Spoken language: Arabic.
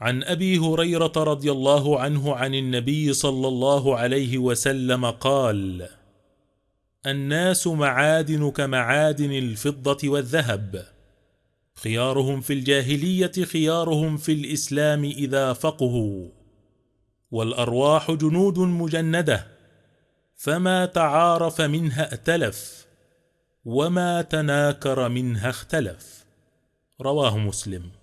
عن أبي هريرة رضي الله عنه عن النبي صلى الله عليه وسلم قال الناس معادن كمعادن الفضة والذهب. خيارهم في الجاهلية خيارهم في الإسلام إذا فقهوا. والأرواح جنود مجندة. فما تعارف منها ائتلف وما تناكر منها اختلف. رواه مسلم.